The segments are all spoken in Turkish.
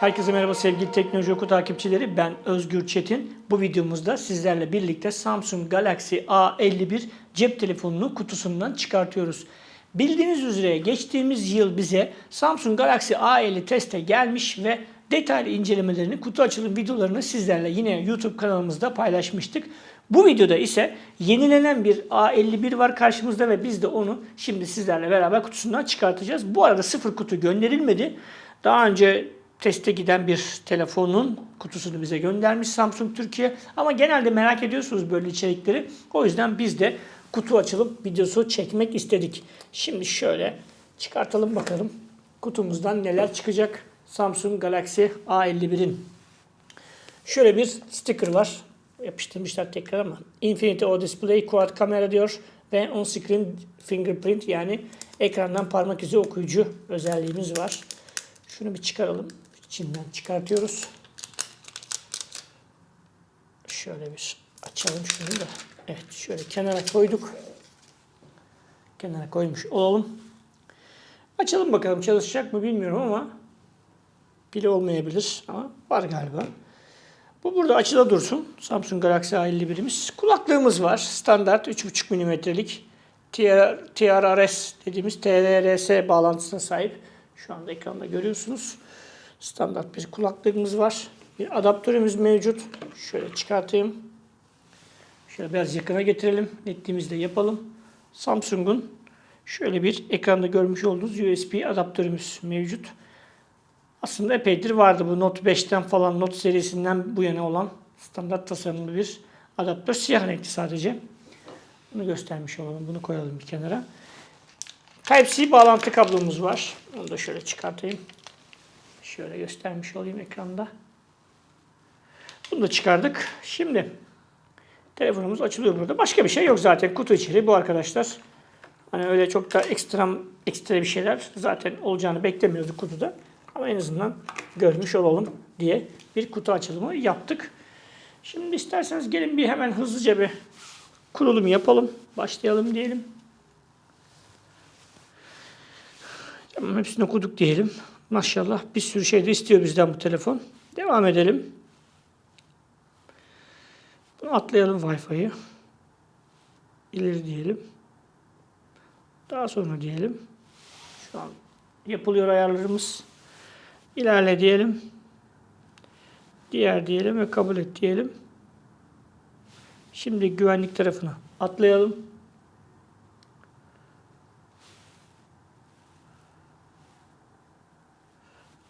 Herkese merhaba sevgili Teknoloji Oku takipçileri. Ben Özgür Çetin. Bu videomuzda sizlerle birlikte Samsung Galaxy A51 cep telefonunu kutusundan çıkartıyoruz. Bildiğiniz üzere geçtiğimiz yıl bize Samsung Galaxy A50 teste gelmiş ve detaylı incelemelerini, kutu açılım videolarını sizlerle yine YouTube kanalımızda paylaşmıştık. Bu videoda ise yenilenen bir A51 var karşımızda ve biz de onu şimdi sizlerle beraber kutusundan çıkartacağız. Bu arada sıfır kutu gönderilmedi. Daha önce teste giden bir telefonun kutusunu bize göndermiş Samsung Türkiye. Ama genelde merak ediyorsunuz böyle içerikleri. O yüzden biz de kutu açılım videosu çekmek istedik. Şimdi şöyle çıkartalım bakalım kutumuzdan neler çıkacak. Samsung Galaxy A51'in şöyle bir sticker var. Yapıştırmışlar tekrar ama Infinity O Display Quad kamera diyor ve on screen fingerprint yani ekrandan parmak izi okuyucu özelliğimiz var. Şunu bir çıkaralım. İçinden çıkartıyoruz. Şöyle bir açalım şunu da. Evet şöyle kenara koyduk. Kenara koymuş olalım. Açalım bakalım çalışacak mı bilmiyorum ama pili olmayabilir ama var galiba. Bu burada açıda dursun. Samsung Galaxy A51'imiz. Kulaklığımız var. Standart 3.5 mm'lik TR, TRRS dediğimiz TRRS bağlantısına sahip. Şu anda ekranda görüyorsunuz. Standart bir kulaklığımız var. Bir adaptörümüz mevcut. Şöyle çıkartayım. Şöyle biraz yakına getirelim. Netliğimizi de yapalım. Samsung'un şöyle bir ekranda görmüş olduğunuz USB adaptörümüz mevcut. Aslında epeydir vardı bu Note 5'ten falan Note serisinden bu yana olan standart tasarımlı bir adaptör. Siyah renkli sadece. Bunu göstermiş olalım. Bunu koyalım bir kenara. Type-C bağlantı kablomuz var. Onu da şöyle çıkartayım. Şöyle göstermiş olayım ekranda. Bunu da çıkardık. Şimdi telefonumuz açılıyor burada. Başka bir şey yok zaten. Kutu içeriği bu arkadaşlar. Hani öyle çok da ekstra, ekstra bir şeyler zaten olacağını beklemiyorduk kutuda. Ama en azından görmüş olalım diye bir kutu açılımı yaptık. Şimdi isterseniz gelin bir hemen hızlıca bir kurulum yapalım. Başlayalım diyelim. Hepsini okuduk diyelim. Maşallah bir sürü şey de istiyor bizden bu telefon. Devam edelim. Bunu atlayalım Wi-Fi'yi. İleri diyelim. Daha sonra diyelim. Şu an yapılıyor ayarlarımız. İlerle diyelim. Diğer diyelim ve kabul et diyelim. Şimdi güvenlik tarafına atlayalım.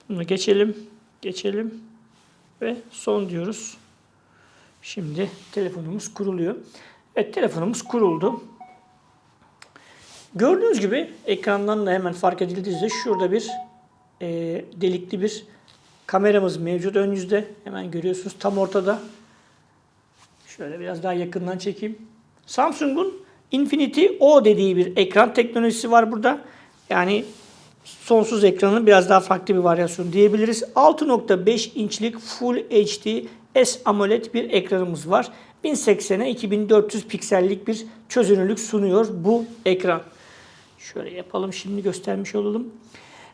Bunu geçelim. Geçelim. Ve son diyoruz. Şimdi telefonumuz kuruluyor. Evet telefonumuz kuruldu. Gördüğünüz gibi ekrandan da hemen fark edildiğinizde şurada bir e, delikli bir kameramız mevcut ön yüzde. Hemen görüyorsunuz tam ortada. Şöyle biraz daha yakından çekeyim. Samsung'un Infinity O dediği bir ekran teknolojisi var burada. Yani sonsuz ekranın biraz daha farklı bir varyasyonu diyebiliriz. 6.5 inçlik Full HD S AMOLED bir ekranımız var. 1080'e 2400 piksellik bir çözünürlük sunuyor bu ekran. Şöyle yapalım şimdi göstermiş olalım.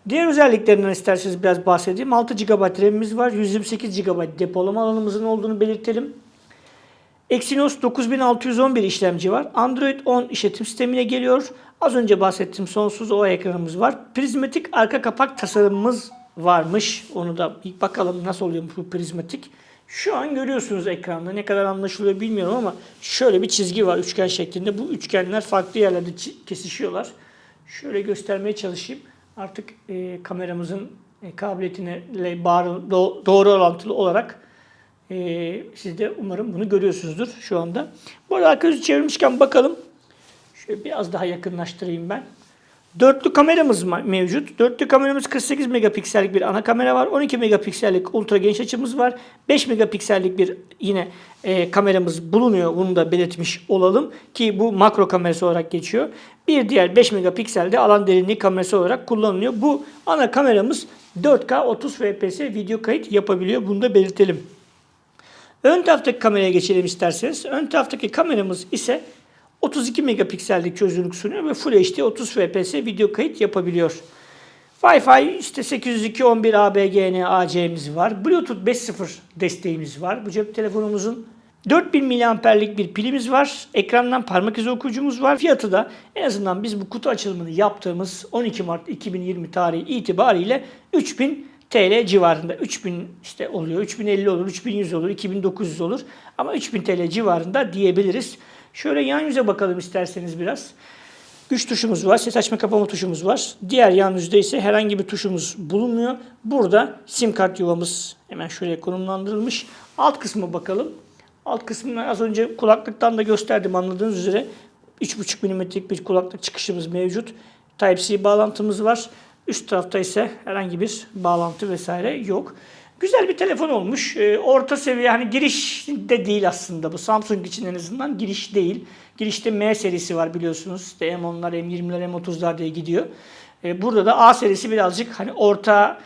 Diğer özelliklerinden isterseniz biraz bahsedeyim. 6 GB RAM'imiz var. 128 GB depolama alanımızın olduğunu belirtelim. Exynos 9611 işlemci var. Android 10 işletim sistemine geliyor. Az önce bahsettiğim sonsuz o ekranımız var. Prizmatik arka kapak tasarımımız varmış. Onu da bir bakalım nasıl oluyor bu prizmatik. Şu an görüyorsunuz ekranda. Ne kadar anlaşılıyor bilmiyorum ama şöyle bir çizgi var üçgen şeklinde. Bu üçgenler farklı yerlerde kesişiyorlar. Şöyle göstermeye çalışayım. Artık e, kameramızın e, kabiliyetine doğru orantılı olarak e, siz de umarım bunu görüyorsunuzdur şu anda. Bu arada arka yüzü çevirmişken bakalım. Şöyle biraz daha yakınlaştırayım ben. Dörtlü kameramız mevcut. Dörtlü kameramız 48 megapiksellik bir ana kamera var. 12 megapiksellik ultra geniş açımız var. 5 megapiksellik bir yine e, kameramız bulunuyor. Bunu da belirtmiş olalım ki bu makro kamerası olarak geçiyor. Bir diğer 5 megapikselde alan derinliği kamerası olarak kullanılıyor. Bu ana kameramız 4K 30 fps video kayıt yapabiliyor. Bunu da belirtelim. Ön taraftaki kameraya geçelim isterseniz. Ön taraftaki kameramız ise 32 megapiksellik çözünürlük sunuyor ve Full HD 30 fps video kayıt yapabiliyor. Wi-Fi işte 802.11 ABGN AC'miz var. Bluetooth 5.0 desteğimiz var. Bu cep telefonumuzun 4000 miliamperlik bir pilimiz var. Ekrandan parmak izi okuyucumuz var. Fiyatı da en azından biz bu kutu açılımını yaptığımız 12 Mart 2020 tarihi itibariyle 3000 TL civarında. 3000 işte oluyor. 3050 olur, 3100 olur, 2900 olur. Ama 3000 TL civarında diyebiliriz. Şöyle yan yüze bakalım isterseniz biraz. Güç tuşumuz var, ses açma kapama tuşumuz var. Diğer yan yüzde ise herhangi bir tuşumuz bulunmuyor. Burada sim kart yuvamız hemen şöyle konumlandırılmış. Alt kısmı bakalım. Alt kısmını az önce kulaklıktan da gösterdim anladığınız üzere. 3.5 mm'lik bir kulaklık çıkışımız mevcut. Type-C bağlantımız var. Üst tarafta ise herhangi bir bağlantı vesaire yok. Güzel bir telefon olmuş. Ee, orta seviye hani giriş de değil aslında bu. Samsung için en azından giriş değil. Girişte M serisi var biliyorsunuz. İşte M10'lar, M20'ler, M30'lar diye gidiyor. Ee, burada da A serisi birazcık hani orta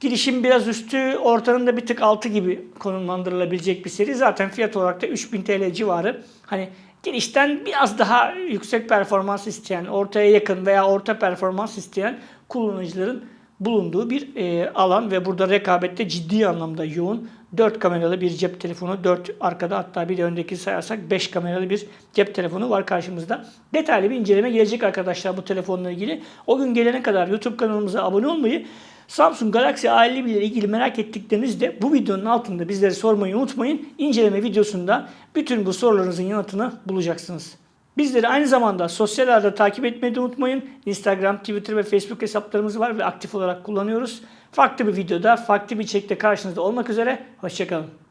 girişin biraz üstü, ortanın da bir tık altı gibi konumlandırılabilecek bir seri. Zaten fiyat olarak da 3000 TL civarı. Hani girişten biraz daha yüksek performans isteyen, ortaya yakın veya orta performans isteyen kullanıcıların bulunduğu bir e, alan ve burada rekabette ciddi anlamda yoğun. 4 kameralı bir cep telefonu, 4 arkada hatta bir de öndeki sayarsak 5 kameralı bir cep telefonu var karşımızda. Detaylı bir inceleme gelecek arkadaşlar bu telefonla ilgili. O gün gelene kadar YouTube kanalımıza abone olmayı, Samsung Galaxy A51 ile ilgili merak ettiklerinizde bu videonun altında bizlere sormayı unutmayın. İnceleme videosunda bütün bu sorularınızın yanıtını bulacaksınız. Bizleri aynı zamanda sosyal ağda takip etmeyi de unutmayın. Instagram, Twitter ve Facebook hesaplarımız var ve aktif olarak kullanıyoruz. Farklı bir videoda, farklı bir içerikte karşınızda olmak üzere. Hoşçakalın.